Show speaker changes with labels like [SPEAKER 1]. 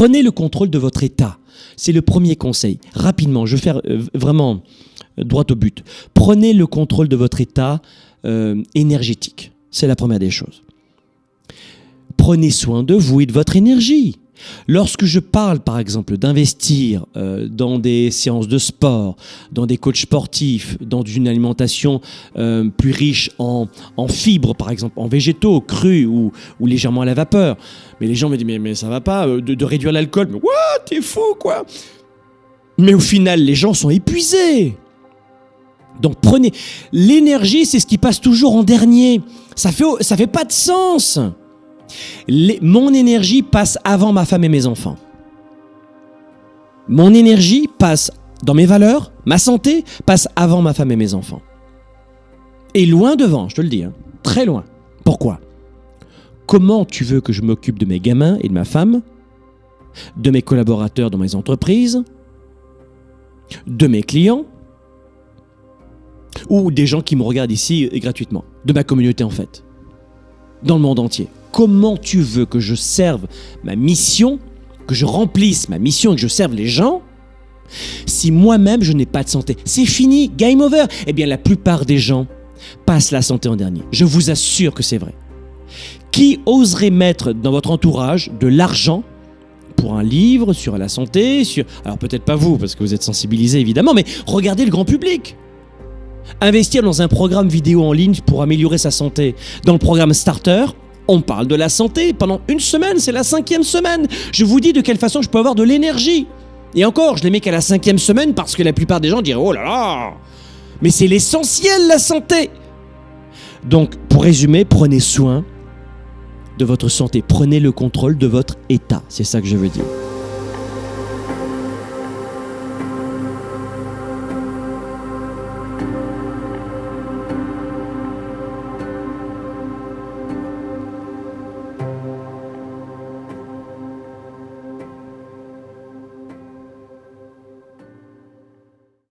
[SPEAKER 1] Prenez le contrôle de votre état. C'est le premier conseil. Rapidement, je vais faire euh, vraiment euh, droit au but. Prenez le contrôle de votre état euh, énergétique. C'est la première des choses. Prenez soin de vous et de votre énergie. Lorsque je parle, par exemple, d'investir euh, dans des séances de sport, dans des coachs sportifs, dans une alimentation euh, plus riche en, fibres, par exemple, en végétaux, crus ou, ou légèrement à la vapeur, mais les gens me disent mais, mais ça va pas euh, de, de réduire l'alcool. Mais what T'es fou quoi Mais au final, les gens sont épuisés. Donc prenez l'énergie, c'est ce qui passe toujours en dernier. Ça fait ça fait pas de sens. Mon énergie passe avant ma femme et mes enfants. Mon énergie passe dans mes valeurs, ma santé passe avant ma femme et mes enfants. Et loin devant, je te le dis, hein, très loin. Pourquoi? Comment tu veux que je m'occupe de mes gamins et de ma femme, de mes collaborateurs dans mes entreprises, de mes clients, ou des gens qui me regardent ici euh, gratuitement, de ma communauté en fait, dans le monde entier. Comment tu veux que je serve ma mission, que je remplisse ma mission et que je serve les gens si moi-même je n'ai pas de santé? C'est fini, game over. Eh bien, la plupart des gens passent la santé en dernier. Je vous assure que c'est vrai. Qui oserait mettre dans votre entourage de l'argent pour un livre sur la santé sur... Alors peut-être pas vous, parce que vous êtes sensibilisé évidemment, mais regardez le grand public. Investir dans un programme vidéo en ligne pour améliorer sa santé. Dans le programme Starter, on parle de la santé pendant une semaine, c'est la cinquième semaine. Je vous dis de quelle façon je peux avoir de l'énergie. Et encore, je les mets qu'à la cinquième semaine parce que la plupart des gens diraient Oh là là Mais c'est l'essentiel, la santé Donc, pour résumer, prenez soin de votre santé, prenez le contrôle de votre état. C'est ça que je veux dire.